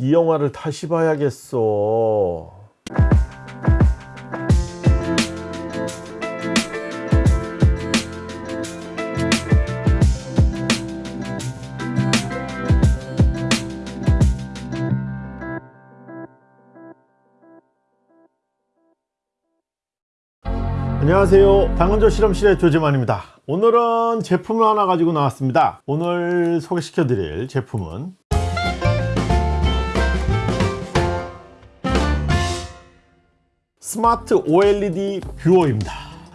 이 영화를 다시 봐야겠어. 안녕하세요. 당근조 실험실의 조재만입니다. 오늘은 제품을 하나 가지고 나왔습니다. 오늘 소개시켜 드릴 제품은 스마트 OLED 뷰어입니다.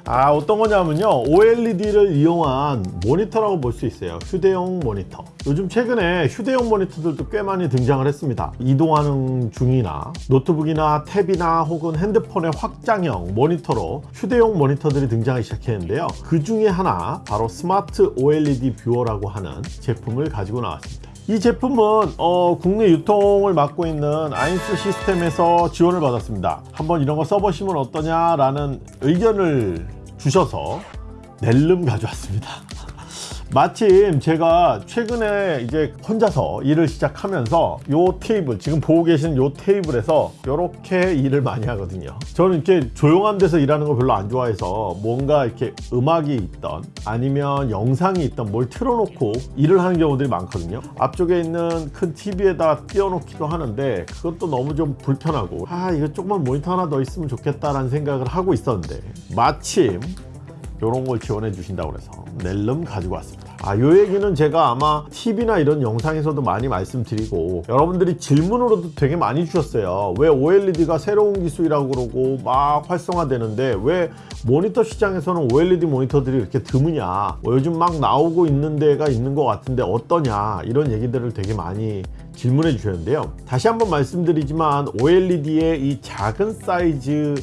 아 어떤 거냐면요. OLED를 이용한 모니터라고 볼 수 있어요. 휴대용 모니터. 요즘 최근에 휴대용 모니터들도 꽤 많이 등장을 했습니다. 이동하는 중이나 노트북이나 탭이나 혹은 핸드폰의 확장형 모니터로 휴대용 모니터들이 등장하기 시작했는데요. 그 중에 하나 바로 스마트 OLED 뷰어라고 하는 제품을 가지고 나왔습니다 이 제품은 어, 국내 유통을 맡고 있는 아인스 시스템에서 지원을 받았습니다. 한번 이런 거 써보시면 어떠냐 라는 의견을 주셔서 낼름 가져왔습니다 마침 제가 최근에 이제 혼자서 일을 시작하면서 요 테이블 지금 보고 계시는 요 테이블에서 이렇게 일을 많이 하거든요. 저는 이렇게 조용한 데서 일하는 거 별로 안 좋아해서 뭔가 이렇게 음악이 있던 아니면 영상이 있던 뭘 틀어놓고 일을 하는 경우들이 많거든요. 앞쪽에 있는 큰 TV에다 띄워놓기도 하는데 그것도 너무 좀 불편하고 아 이거 조금만 모니터 하나 더 있으면 좋겠다라는 생각을 하고 있었는데 마침 이런 걸 지원해 주신다고 그래서 낼름 가지고 왔습니다. 아, 요 얘기는 제가 아마 TV나 이런 영상에서도 많이 말씀드리고 여러분들이 질문으로도 되게 많이 주셨어요. 왜 OLED가 새로운 기술이라고 그러고 막 활성화되는데 왜 모니터 시장에서는 OLED 모니터들이 이렇게 드무냐? 뭐 요즘 막 나오고 있는 데가 있는 것 같은데 어떠냐? 이런 얘기들을 되게 많이 질문해 주셨는데요. 다시 한번 말씀드리지만 OLED의 이 작은 사이즈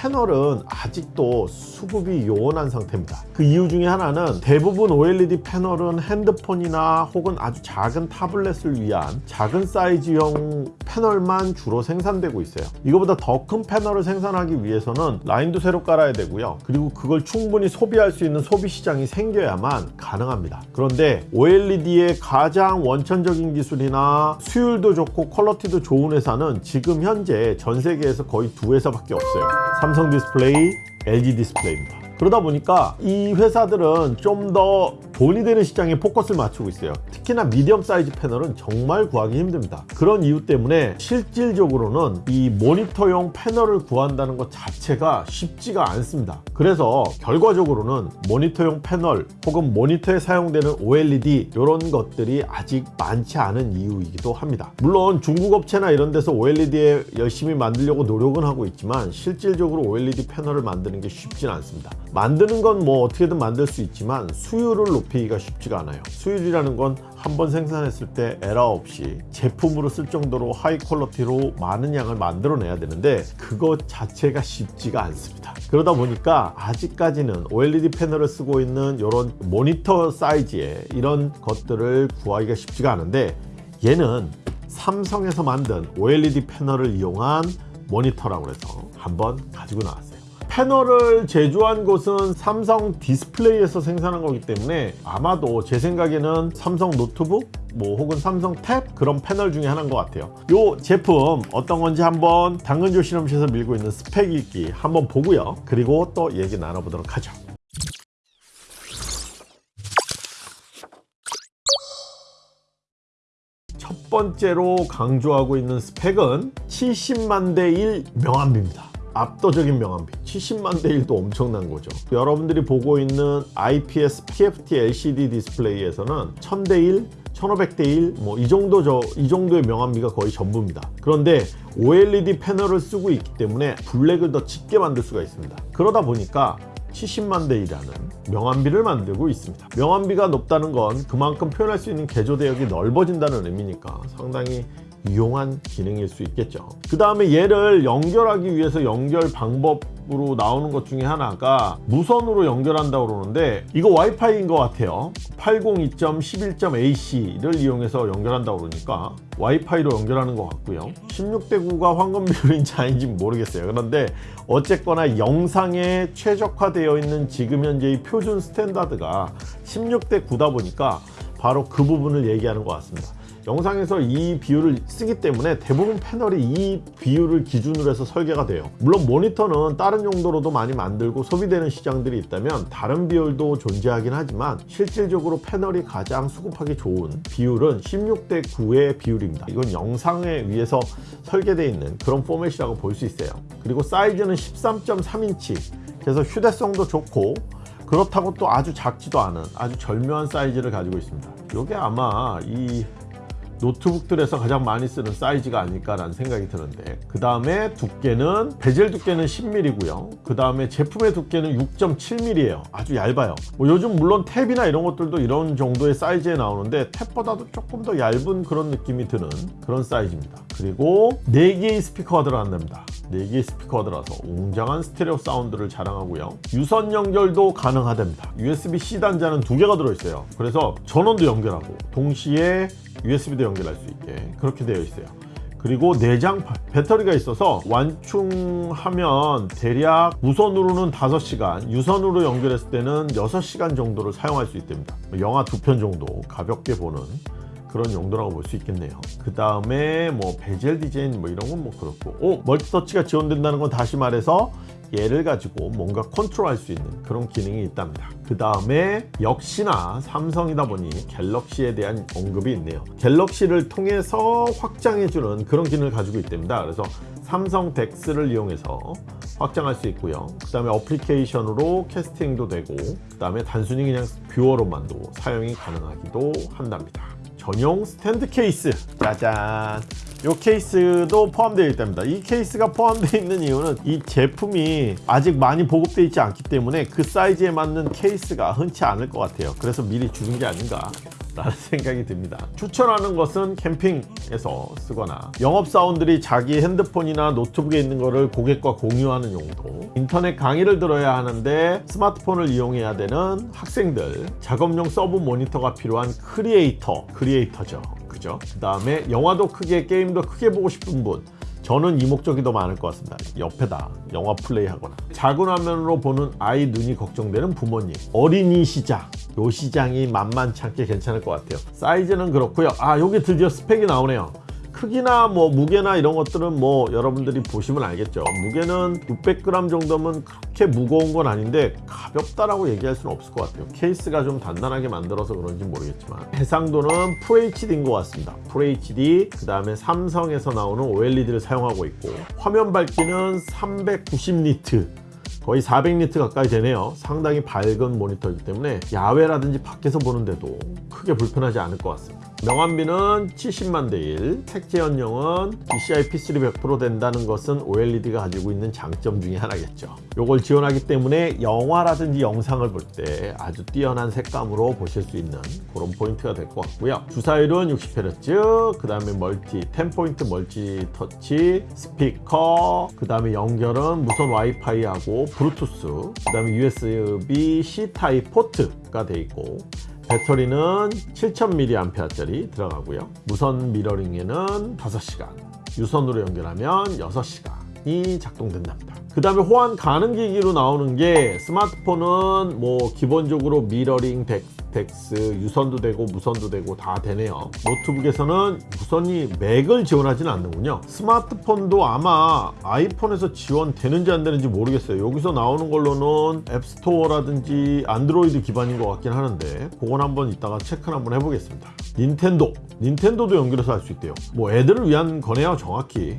패널은 아직도 수급이 요원한 상태입니다. 그 이유 중에 하나는 대부분 OLED 패널은 핸드폰이나 혹은 아주 작은 타블렛을 위한 작은 사이즈형 패널만 주로 생산되고 있어요. 이거보다 더 큰 패널을 생산하기 위해서는 라인도 새로 깔아야 되고요. 그리고 그걸 충분히 소비할 수 있는 소비 시장이 생겨야만 가능합니다. 그런데 OLED의 가장 원천적인 기술이나 수율도 좋고 퀄러티도 좋은 회사는 지금 현재 전 세계에서 거의 두 회사밖에 없어요. 삼성 디스플레이, LG 디스플레이입니다. 그러다 보니까 이 회사들은 좀더 돈이 되는 시장에 포커스를 맞추고 있어요. 특히나 medium size 패널은 정말 구하기 힘듭니다. 그런 이유 때문에 실질적으로는 이 모니터용 패널을 구한다는 것 자체가 쉽지가 않습니다. 그래서 결과적으로는 모니터용 패널 혹은 모니터에 사용되는 OLED 이런 것들이 아직 많지 않은 이유이기도 합니다. 물론 중국 업체나 이런 데서 OLED에 열심히 만들려고 노력은 하고 있지만 실질적으로 OLED 패널을 만드는 게 쉽지는 않습니다. 만드는 건 뭐 어떻게든 만들 수 있지만 수율을 높 이기가 쉽지가 않아요. 수율이라는 건 한 번 생산했을 때 에러 없이 제품으로 쓸 정도로 high quality로 많은 양을 만들어내야 되는데 그것 자체가 쉽지가 않습니다. 그러다 보니까 아직까지는 OLED 패널을 쓰고 있는 이런 모니터 사이즈의 이런 것들을 구하기가 쉽지가 않은데 얘는 삼성에서 만든 OLED 패널을 이용한 모니터라고 해서 한번 가지고 나왔어요 패널을 제조한 곳은 삼성 디스플레이에서 생산한 거기 때문에 아마도 제 생각에는 삼성 노트북 뭐 혹은 삼성 탭 그런 패널 중에 하나인 것 같아요. 이 제품 어떤 건지 한번 당근조 실험실에서 밀고 있는 스펙 읽기 한번 보고요. 그리고 또 얘기 나눠보도록 하죠. 첫 번째로 강조하고 있는 스펙은 70만 대 1 명암비입니다 압도적인 명암비 70만 대 1도 엄청난 거죠. 여러분들이 보고 있는 IPS TFT LCD 디스플레이에서는 1000대 1 1500대 1 뭐 이 정도 저 이 정도의 명암비가 거의 전부입니다. 그런데 OLED 패널을 쓰고 있기 때문에 블랙을 더 짙게 만들 수가 있습니다. 그러다 보니까 70만 대 1이라는 명암비를 만들고 있습니다. 명암비가 높다는 건 그만큼 표현할 수 있는 개조 대역이 넓어진다는 의미니까 상당히 유용한 기능일 수 있겠죠. 그 다음에 얘를 연결하기 위해서 연결 방법으로 나오는 것 중에 하나가 무선으로 연결한다고 그러는데 이거 와이파이인 것 같아요. 802.11.ac를 이용해서 연결한다고 그러니까 와이파이로 연결하는 것 같고요. 16대 9가 황금 비율인지 아닌지 모르겠어요. 그런데 어쨌거나 영상에 최적화되어 있는 지금 현재의 표준 standard가 16대 9다 보니까 바로 그 부분을 얘기하는 것 같습니다 영상에서 이 비율을 쓰기 때문에 대부분 패널이 이 비율을 기준으로 해서 설계가 돼요. 물론 모니터는 다른 용도로도 많이 만들고 소비되는 시장들이 있다면 다른 비율도 존재하긴 하지만 실질적으로 패널이 가장 수급하기 좋은 비율은 16대 9의 비율입니다. 이건 영상에 의해서 설계되어 있는 그런 포맷이라고 볼 수 있어요. 그리고 사이즈는 13.3인치. 그래서 휴대성도 좋고 그렇다고 또 아주 작지도 않은 아주 절묘한 사이즈를 가지고 있습니다. 이게 아마 이 노트북들에서 가장 많이 쓰는 사이즈가 아닐까라는 생각이 드는데 그 다음에 두께는 베젤 두께는 10mm고요. 그 다음에 제품의 두께는 6.7mm예요. 아주 얇아요. 뭐 요즘 물론 탭이나 이런 것들도 이런 정도의 사이즈에 나오는데 탭보다도 조금 더 얇은 그런 느낌이 드는 그런 사이즈입니다. 그리고 4개의 스피커가 들어간답니다. 4개의 스피커가 들어서 웅장한 스테레오 사운드를 자랑하고요. 유선 연결도 가능하답니다. USB-C 단자는 두 개가 들어있어요. 그래서 전원도 연결하고 동시에 USB도 연결할 수 있게 그렇게 되어 있어요. 그리고 내장 바- 배터리가 있어서 완충하면 대략 무선으로는 5시간 유선으로 연결했을 때는 6시간 정도를 사용할 수 있답니다. 영화 두 편 정도 가볍게 보는 그런 용도라고 볼 수 있겠네요. 그 다음에 뭐 베젤 디자인 뭐 이런 건 뭐 그렇고 오 multi-touch가 지원된다는 건 다시 말해서 얘를 가지고 뭔가 컨트롤할 수 있는 그런 기능이 있답니다. 그 다음에 역시나 삼성이다 보니 갤럭시에 대한 언급이 있네요. 갤럭시를 통해서 확장해주는 그런 기능을 가지고 있답니다. 그래서 삼성 DeX를 이용해서 확장할 수 있고요. 그 다음에 어플리케이션으로 캐스팅도 되고 그 다음에 단순히 그냥 viewer로만도 사용이 가능하기도 한답니다 전용 스탠드 케이스. 짜잔. 이 케이스도 포함되어 있답니다. 이 케이스가 포함되어 있는 이유는 이 제품이 아직 많이 보급되어 있지 않기 때문에 그 사이즈에 맞는 케이스가 흔치 않을 것 같아요. 그래서 미리 주는 게 아닌가 라는 생각이 듭니다. 추천하는 것은 캠핑에서 쓰거나 영업사원들이 자기 핸드폰이나 노트북에 있는 것을 고객과 공유하는 용도 인터넷 강의를 들어야 하는데 스마트폰을 이용해야 되는 학생들 작업용 sub 모니터가 필요한 크리에이터 크리에이터죠. 그죠? 그 다음에 영화도 크게 게임도 크게 보고 싶은 분 저는 이 목적이 더 많을 것 같습니다. 옆에다 영화 플레이 하거나. 작은 화면으로 보는 아이 눈이 걱정되는 부모님. 어린이 시장. 요 시장이 만만치 않게 괜찮을 것 같아요. 사이즈는 그렇고요. 아 여기 드디어 스펙이 나오네요 크기나 뭐 무게나 이런 것들은 뭐 여러분들이 보시면 알겠죠. 무게는 600g 정도면 그렇게 무거운 건 아닌데 가볍다라고 얘기할 수는 없을 것 같아요. 케이스가 좀 단단하게 만들어서 그런지 모르겠지만 해상도는 FHD인 것 같습니다. FHD 그 다음에 삼성에서 나오는 OLED를 사용하고 있고 화면 밝기는 390니트 거의 400니트 가까이 되네요. 상당히 밝은 모니터이기 때문에 야외라든지 밖에서 보는데도 크게 불편하지 않을 것 같습니다. 명암비는 70만 대1 색재현율은 DCI P3 100% 된다는 것은 OLED가 가지고 있는 장점 중에 하나겠죠. 이걸 지원하기 때문에 영화라든지 영상을 볼 때 아주 뛰어난 색감으로 보실 수 있는 그런 포인트가 될 것 같고요. 주사율은 60Hz 그 다음에 multi 10포인트 multi touch 스피커 그 다음에 연결은 무선 와이파이하고 블루투스 그 다음에 USB C 타입 포트가 되어 있고 배터리는 7000mAh 짜리 들어가고요. 무선 미러링에는 5시간 유선으로 연결하면 6시간이 작동된답니다. 그 다음에 호환 가능 기기로 나오는 게 스마트폰은 뭐 기본적으로 미러링 100 백스 유선도 되고 무선도 되고 다 되네요. 노트북에서는 무선이 맥을 지원하지는 않는군요. 스마트폰도 아마 아이폰에서 지원되는지 안 되는지 모르겠어요. 여기서 나오는 걸로는 앱스토어라든지 안드로이드 기반인 것 같긴 하는데 그건 한번 이따가 체크를 한번 해보겠습니다. 닌텐도. 닌텐도도 연결해서 할 수 있대요. 뭐 애들을 위한 거네요 정확히.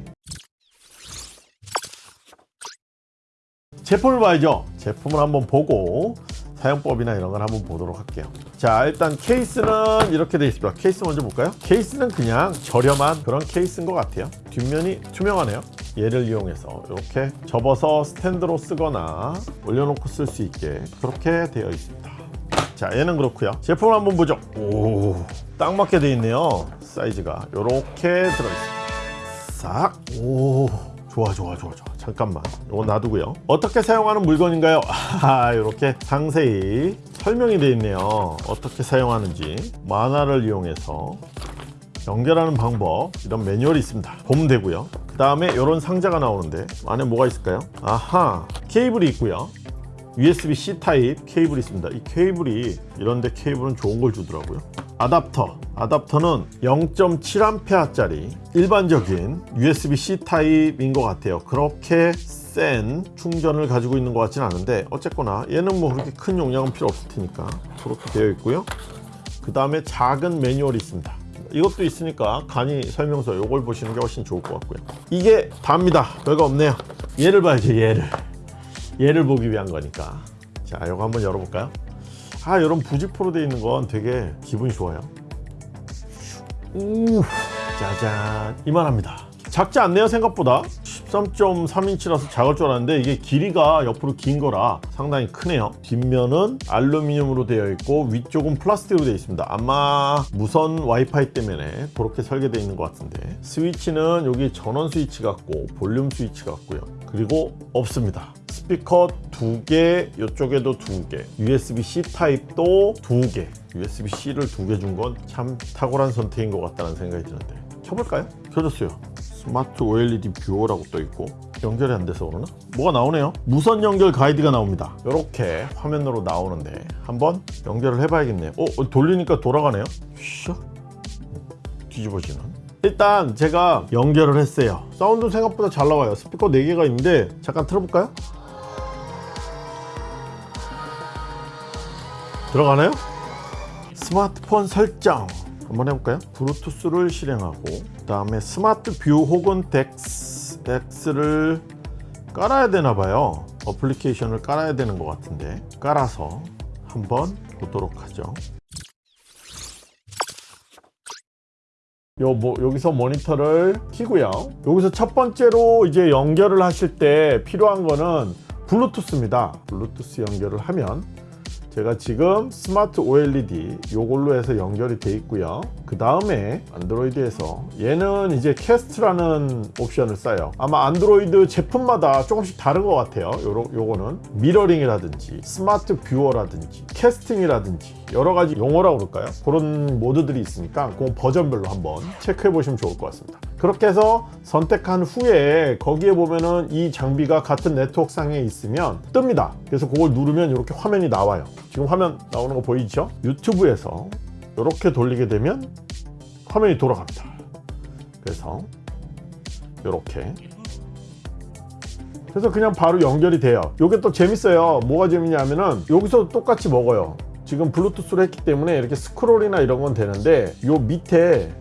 제품을 봐야죠. 제품을 한번 보고 사용법이나 이런 걸 한번 보도록 할게요. 자 일단 케이스는 이렇게 되어 있습니다. 케이스 먼저 볼까요? 케이스는 그냥 저렴한 그런 케이스인 것 같아요. 뒷면이 투명하네요. 얘를 이용해서 이렇게 접어서 스탠드로 쓰거나 올려놓고 쓸 수 있게 그렇게 되어 있습니다. 자 얘는 그렇고요. 제품을 한번 보죠. 오 딱 맞게 되어 있네요. 사이즈가 이렇게 들어있습니다. 싹오 좋아 좋아 좋아 좋아. 잠깐만. 이거 놔두고요. 어떻게 사용하는 물건인가요? 아 이렇게 상세히 설명이 되어 있네요. 어떻게 사용하는지 만화를 이용해서 연결하는 방법 이런 매뉴얼이 있습니다. 보면 되고요. 그 다음에 이런 상자가 나오는데 안에 뭐가 있을까요? 아하 케이블이 있고요 USB-C 타입 케이블이 있습니다. 이 케이블이 이런데 케이블은 좋은 걸 주더라고요. 어댑터. 어댑터는 0.7A짜리 일반적인 USB-C 타입인 것 같아요. 그렇게 센 충전을 가지고 있는 것 같진 않은데 어쨌거나 얘는 뭐 그렇게 큰 용량은 필요 없을 테니까 그렇게 되어 있고요. 그 다음에 작은 매뉴얼이 있습니다. 이것도 있으니까 간이 설명서 이걸 보시는 게 훨씬 좋을 것 같고요. 이게 답니다. 별거 없네요. 얘를 봐야죠. 얘를. 얘를 보기 위한 거니까. 자, 이거 한번 열어볼까요? 아, 이런 부직포로 되어 있는 건 되게 기분이 좋아요. 우, 짜잔. 이만합니다. 작지 않네요, 생각보다. 13.3인치라서 작을 줄 알았는데 이게 길이가 옆으로 긴 거라 상당히 크네요. 뒷면은 알루미늄으로 되어 있고 위쪽은 플라스틱으로 되어 있습니다. 아마 무선 와이파이 때문에 그렇게 설계되어 있는 것 같은데 스위치는 여기 전원 스위치 같고 볼륨 스위치 같고요. 그리고 없습니다. 스피커 두 개, 이쪽에도 두 개, USB-C 타입도 두 개, USB-C를 두 개 준 건 참 탁월한 선택인 것 같다는 생각이 드는데 켜볼까요? 켜졌어요. 스마트 OLED 뷰어라고 떠 있고 연결이 안 돼서 그러나? 뭐가 나오네요. 무선 연결 가이드가 나옵니다. 이렇게 화면으로 나오는데 한번 연결을 해봐야겠네요. 어, 돌리니까 돌아가네요. 슉 뒤집어지는. 일단 제가 연결을 했어요. 사운드 생각보다 잘 나와요. 스피커 4개가 있는데 잠깐 틀어볼까요? 들어가나요? 스마트폰 설정 한번 해볼까요? 블루투스를 실행하고 그 다음에 스마트 뷰 혹은 DeX, DeX를 깔아야 되나 봐요. 어플리케이션을 깔아야 되는 것 같은데 깔아서 한번 보도록 하죠. 요, 뭐, 여기서 모니터를 키고요. 여기서 첫 번째로 이제 연결을 하실 때 필요한 거는 블루투스입니다. 블루투스 연결을 하면 제가 지금 스마트 OLED 요걸로 해서 연결이 돼 있고요. 그 다음에 안드로이드에서 얘는 이제 cast라는 옵션을 써요. 아마 안드로이드 제품마다 조금씩 다른 것 같아요. 요러, 요거는 미러링이라든지 스마트 뷰어라든지 casting이라든지 여러 가지 용어라고 그럴까요? 그런 모드들이 있으니까 그 버전별로 한번 체크해 보시면 좋을 것 같습니다. 그렇게 해서 선택한 후에 거기에 보면은 이 장비가 같은 네트워크 상에 있으면 뜹니다. 그래서 그걸 누르면 이렇게 화면이 나와요 지금 화면 나오는 거 보이죠? 유튜브에서 이렇게 돌리게 되면 화면이 돌아갑니다. 그래서 이렇게. 그래서 그냥 바로 연결이 돼요. 이게 또 재밌어요. 뭐가 재밌냐면은 여기서 똑같이 먹어요. 지금 블루투스로 했기 때문에 이렇게 스크롤이나 이런 건 되는데 요 밑에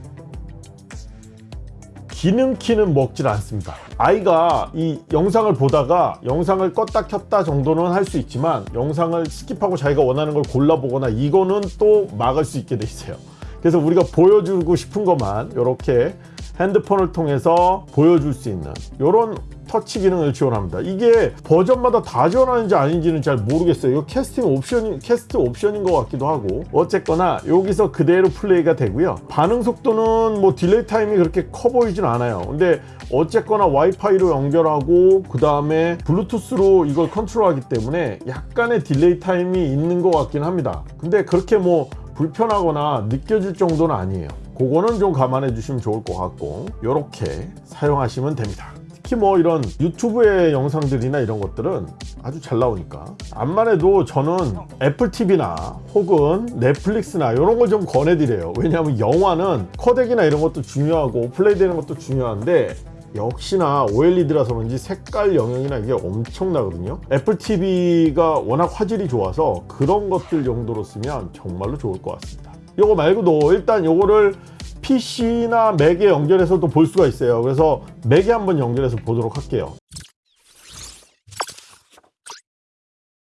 기능 키는 먹질 않습니다. 아이가 이 영상을 보다가 영상을 껐다 켰다 정도는 할 수 있지만 영상을 skip하고 자기가 원하는 걸 골라보거나 이거는 또 막을 수 있게 돼 있어요. 그래서 우리가 보여주고 싶은 것만 이렇게 핸드폰을 통해서 보여줄 수 있는 이런 터치 기능을 지원합니다. 이게 버전마다 다 지원하는지 아닌지는 잘 모르겠어요. 이거 캐스팅 옵션이 cast 옵션인 것 같기도 하고 어쨌거나 여기서 그대로 플레이가 되고요. 반응 속도는 뭐 delay time이 그렇게 커 보이진 않아요. 근데 어쨌거나 와이파이로 연결하고 그 다음에 블루투스로 이걸 컨트롤하기 때문에 약간의 delay time이 있는 것 같긴 합니다. 근데 그렇게 뭐 불편하거나 느껴질 정도는 아니에요. 그거는 좀 감안해 주시면 좋을 것 같고 이렇게 사용하시면 됩니다. 특히 뭐 이런 유튜브의 영상들이나 이런 것들은 아주 잘 나오니까. 암만 해도 저는 애플 TV나 혹은 넷플릭스나 이런 걸 좀 권해드려요. 왜냐하면 영화는 코덱이나 이런 것도 중요하고 플레이 되는 것도 중요한데 역시나 OLED라서 그런지 색깔 영역이나 이게 엄청나거든요. 애플 TV가 워낙 화질이 좋아서 그런 것들 정도로 쓰면 정말로 좋을 것 같습니다. 이거 말고도 일단 요거를 PC나 맥에 연결해서도 볼 수가 있어요. 그래서 맥에 한번 연결해서 보도록 할게요.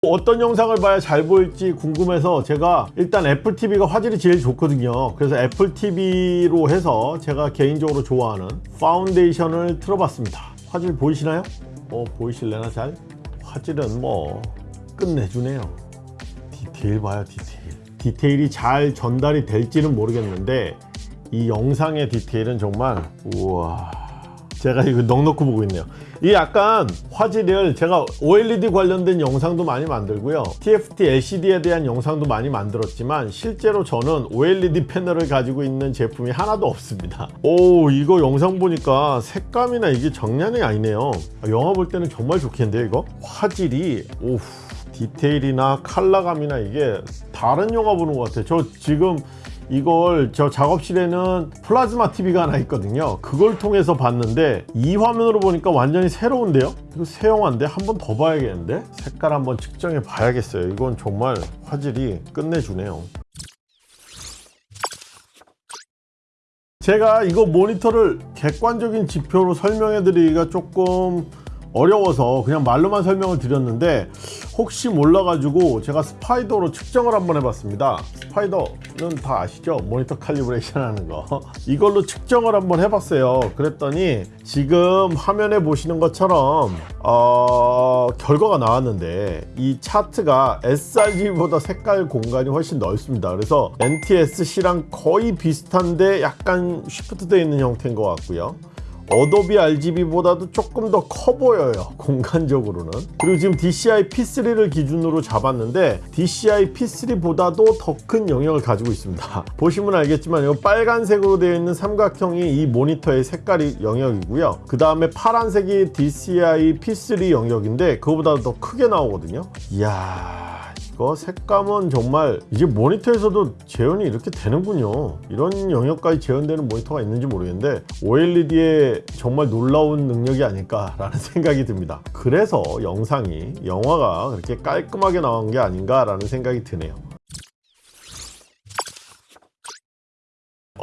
어떤 영상을 봐야 잘 보일지 궁금해서 제가 일단 애플 TV가 화질이 제일 좋거든요. 그래서 애플 TV로 해서 제가 개인적으로 좋아하는 파운데이션을 틀어봤습니다. 화질 보이시나요? 어 보이실래나 잘? 화질은 뭐 끝내주네요. 디테일 봐요 디테일. 디테일이 잘 전달이 될지는 모르겠는데 이 영상의 디테일은 정말 우와. 제가 이거 넉넉히 보고 있네요. 이 약간 화질을 제가 OLED 관련된 영상도 많이 만들고요. TFT LCD에 대한 영상도 많이 만들었지만 실제로 저는 OLED 패널을 가지고 있는 제품이 하나도 없습니다. 오 이거 영상 보니까 색감이나 이게 장난이 아니네요. 영화 볼 때는 정말 좋겠는데요 이거? 화질이 오 디테일이나 컬러감이나 이게 다른 영화 보는 것 같아요. 저 지금 이걸 저 작업실에는 플라즈마 TV가 하나 있거든요. 그걸 통해서 봤는데 이 화면으로 보니까 완전히 새로운데요? 이거 새 영화인데 한 번 더 봐야겠는데? 색깔 한번 측정해 봐야겠어요. 이건 정말 화질이 끝내주네요. 제가 이거 모니터를 객관적인 지표로 설명해 드리기가 조금 어려워서 그냥 말로만 설명을 드렸는데 혹시 몰라가지고 제가 스파이더로 측정을 한번 해봤습니다. 스파이더는 다 아시죠? 모니터 칼리브레이션 하는 거. 이걸로 측정을 한번 해봤어요. 그랬더니 지금 화면에 보시는 것처럼 어, 결과가 나왔는데 이 차트가 sRGB보다 색깔 공간이 훨씬 넓습니다. 그래서 NTSC랑 거의 비슷한데 약간 쉬프트 되어 있는 형태인 것 같고요 어도비 RGB보다도 조금 더 커 보여요 공간적으로는. 그리고 지금 DCI P3를 기준으로 잡았는데 DCI P3보다도 더 큰 영역을 가지고 있습니다. 보시면 알겠지만 이 빨간색으로 되어 있는 삼각형이 이 모니터의 색깔이 영역이고요. 그 다음에 파란색이 DCI P3 영역인데 그거보다 더 크게 나오거든요. 이야 이거 색감은 정말 이제 모니터에서도 재현이 이렇게 되는군요. 이런 영역까지 재현되는 모니터가 있는지 모르겠는데 OLED의 정말 놀라운 능력이 아닐까 라는 생각이 듭니다. 그래서 영상이 영화가 그렇게 깔끔하게 나온 게 아닌가 라는 생각이 드네요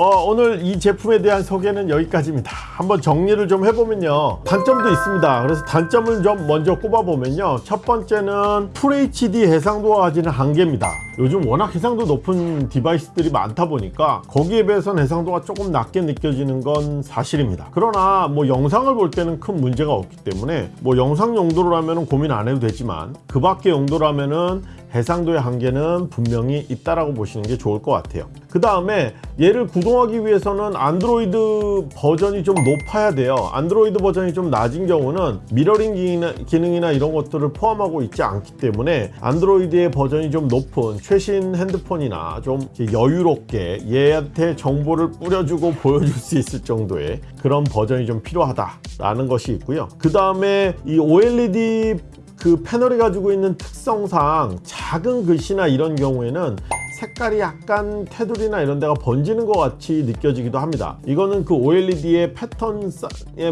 어, 오늘 이 제품에 대한 소개는 여기까지입니다. 한번 정리를 좀 해보면요. 단점도 있습니다. 그래서 단점을 좀 먼저 꼽아보면요. 첫 번째는 FHD 해상도가 가지는 한계입니다. 요즘 워낙 해상도 높은 디바이스들이 많다 보니까 거기에 비해서는 해상도가 조금 낮게 느껴지는 건 사실입니다. 그러나 뭐 영상을 볼 때는 큰 문제가 없기 때문에 뭐 영상 용도로라면 고민 안 해도 되지만 그 밖의 용도라면은 해상도의 한계는 분명히 있다라고 보시는 게 좋을 것 같아요. 그 다음에 얘를 구동하기 위해서는 안드로이드 버전이 좀 높아야 돼요. 안드로이드 버전이 좀 낮은 경우는 미러링 기능이나, 기능이나 이런 것들을 포함하고 있지 않기 때문에 안드로이드의 버전이 좀 높은 최신 핸드폰이나 좀 여유롭게 얘한테 정보를 뿌려주고 보여줄 수 있을 정도의 그런 버전이 좀 필요하다라는 것이 있고요. 그 다음에 이 OLED 그 패널이 가지고 있는 특성상 작은 글씨나 이런 경우에는 색깔이 약간 테두리나 이런 데가 번지는 것 같이 느껴지기도 합니다. 이거는 그 OLED의 패턴의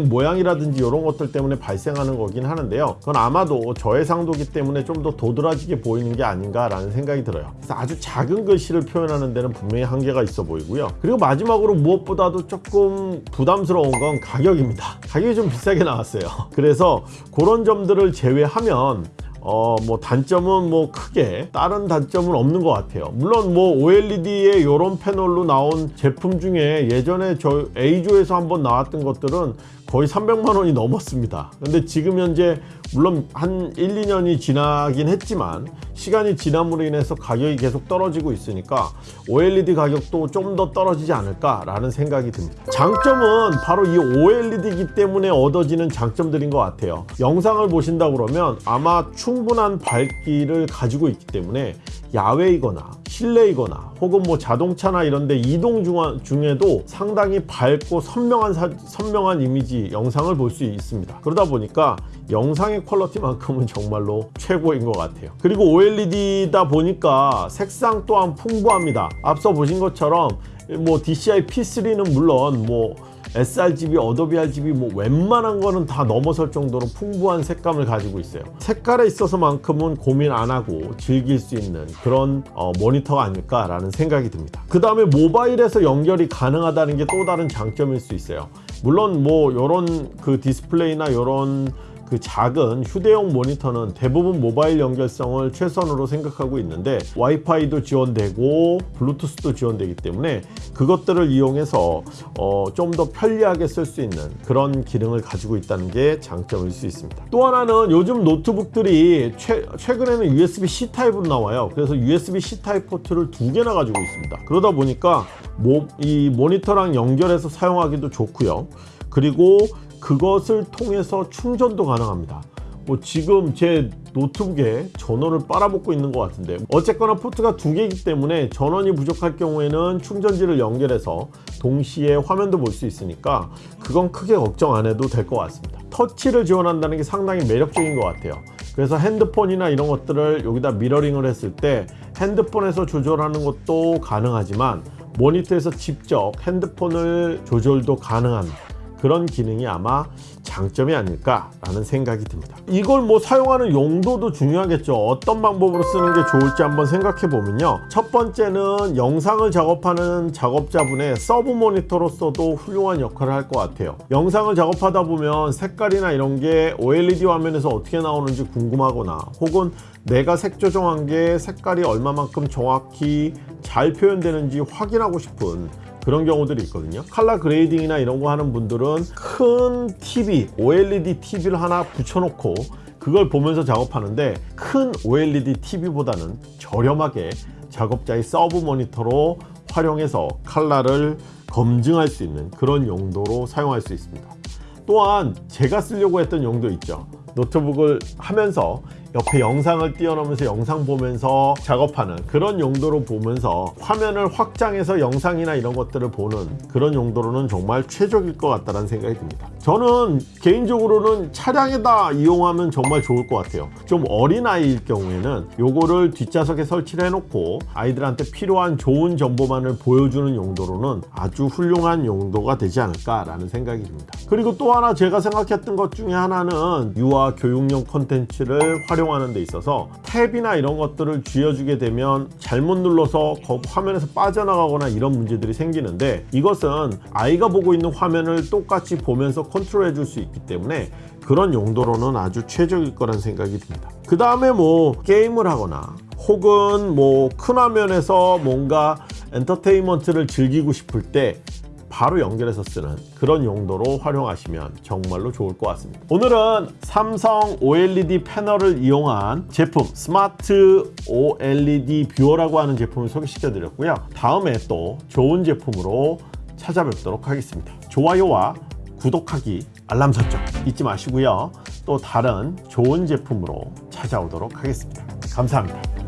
모양이라든지 이런 것들 때문에 발생하는 거긴 하는데요. 그건 아마도 저해상도기 때문에 좀 더 도드라지게 보이는 게 아닌가 라는 생각이 들어요. 그래서 아주 작은 글씨를 표현하는 데는 분명히 한계가 있어 보이고요. 그리고 마지막으로 무엇보다도 조금 부담스러운 건 가격입니다. 가격이 좀 비싸게 나왔어요. 그래서 그런 점들을 제외하면 어, 뭐 단점은 뭐 크게 다른 단점은 없는 것 같아요. 물론 뭐 OLED의 이런 패널로 나온 제품 중에 예전에 저 A조에서 한번 나왔던 것들은 거의 300만 원이 넘었습니다. 근데 지금 현재 물론 한 1, 2년이 지나긴 했지만 시간이 지남으로 인해서 가격이 계속 떨어지고 있으니까 OLED 가격도 좀 더 떨어지지 않을까 라는 생각이 듭니다. 장점은 바로 이 OLED이기 때문에 얻어지는 장점들인 것 같아요. 영상을 보신다 그러면 아마 충분한 밝기를 가지고 있기 때문에 야외이거나 실내이거나 혹은 뭐 자동차나 이런데 이동 중에도 상당히 밝고 선명한 사, 선명한 이미지 영상을 볼 수 있습니다. 그러다 보니까 영상의 quality만큼은 정말로 최고인 것 같아요. 그리고 OLED다 보니까 색상 또한 풍부합니다. 앞서 보신 것처럼 뭐 DCI P3는 물론 뭐 sRGB, Adobe RGB 뭐 웬만한 거는 다 넘어설 정도로 풍부한 색감을 가지고 있어요 색깔에 있어서만큼은 고민 안 하고 즐길 수 있는 그런 어, 모니터가 아닐까 라는 생각이 듭니다 그 다음에 모바일에서 연결이 가능하다는 게 또 다른 장점일 수 있어요 물론 뭐 이런 그 디스플레이나 이런 그 작은 휴대용 모니터는 대부분 모바일 연결성을 최선으로 생각하고 있는데 와이파이도 지원되고 블루투스도 지원되기 때문에 그것들을 이용해서 어, 좀 더 편리하게 쓸 수 있는 그런 기능을 가지고 있다는 게 장점일 수 있습니다. 또 하나는 요즘 노트북들이 최, 최근에는 USB-C 타입으로 나와요. 그래서 USB-C 타입 포트를 두 개나 가지고 있습니다. 그러다 보니까 모, 이 모니터랑 연결해서 사용하기도 좋고요. 그리고 그것을 통해서 충전도 가능합니다. 뭐 지금 제 노트북에 전원을 빨아먹고 있는 것 같은데 어쨌거나 포트가 두 개이기 때문에 전원이 부족할 경우에는 충전지를 연결해서 동시에 화면도 볼 수 있으니까 그건 크게 걱정 안 해도 될 것 같습니다. 터치를 지원한다는 게 상당히 매력적인 것 같아요. 그래서 핸드폰이나 이런 것들을 여기다 미러링을 했을 때 핸드폰에서 조절하는 것도 가능하지만 모니터에서 직접 핸드폰을 조절도 가능한 그런 기능이 아마 장점이 아닐까라는 생각이 듭니다. 이걸 뭐 사용하는 용도도 중요하겠죠. 어떤 방법으로 쓰는 게 좋을지 한번 생각해 보면요. 첫 번째는 영상을 작업하는 작업자분의 서브 모니터로서도 훌륭한 역할을 할 것 같아요. 영상을 작업하다 보면 색깔이나 이런 게 OLED 화면에서 어떻게 나오는지 궁금하거나 혹은 내가 색 조정한 게 색깔이 얼마만큼 정확히 잘 표현되는지 확인하고 싶은 그런 경우들이 있거든요. 칼라 그레이딩이나 이런 거 하는 분들은 큰 TV, OLED TV를 하나 붙여놓고 그걸 보면서 작업하는데 큰 OLED TV보다는 저렴하게 작업자의 서브 모니터로 활용해서 칼라를 검증할 수 있는 그런 용도로 사용할 수 있습니다. 또한 제가 쓰려고 했던 용도 있죠. 노트북을 하면서 옆에 영상을 띄워놓으면서 영상 보면서 작업하는 그런 용도로 보면서 화면을 확장해서 영상이나 이런 것들을 보는 그런 용도로는 정말 최적일 것 같다는 생각이 듭니다. 저는 개인적으로는 차량에다 이용하면 정말 좋을 것 같아요. 좀 어린 아이일 경우에는 요거를 뒷좌석에 설치를 해놓고 아이들한테 필요한 좋은 정보만을 보여주는 용도로는 아주 훌륭한 용도가 되지 않을까 라는 생각이 듭니다. 그리고 또 하나 제가 생각했던 것 중에 하나는 유아 교육용 콘텐츠를 활용 하는 데 있어서 탭이나 이런 것들을 쥐어주게 되면 잘못 눌러서 거- 화면에서 빠져나가거나 이런 문제들이 생기는데 이것은 아이가 보고 있는 화면을 똑같이 보면서 컨트롤 해 줄 수 있기 때문에 그런 용도로는 아주 최적일 거란 생각이 듭니다. 그 다음에 뭐 게임을 하거나 혹은 뭐 큰 화면에서 뭔가 엔터테인먼트를 즐기고 싶을 때 바로 연결해서 쓰는 그런 용도로 활용하시면 정말로 좋을 것 같습니다. 오늘은 삼성 OLED 패널을 이용한 제품 스마트 OLED viewer라고 하는 제품을 소개시켜 드렸고요. 다음에 또 좋은 제품으로 찾아뵙도록 하겠습니다. 좋아요와 구독하기 알람 설정 잊지 마시고요. 또 다른 좋은 제품으로 찾아오도록 하겠습니다. 감사합니다